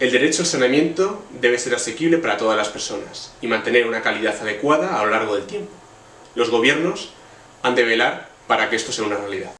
El derecho al saneamiento debe ser asequible para todas las personas y mantener una calidad adecuada a lo largo del tiempo. Los gobiernos han de velar para que esto sea una realidad.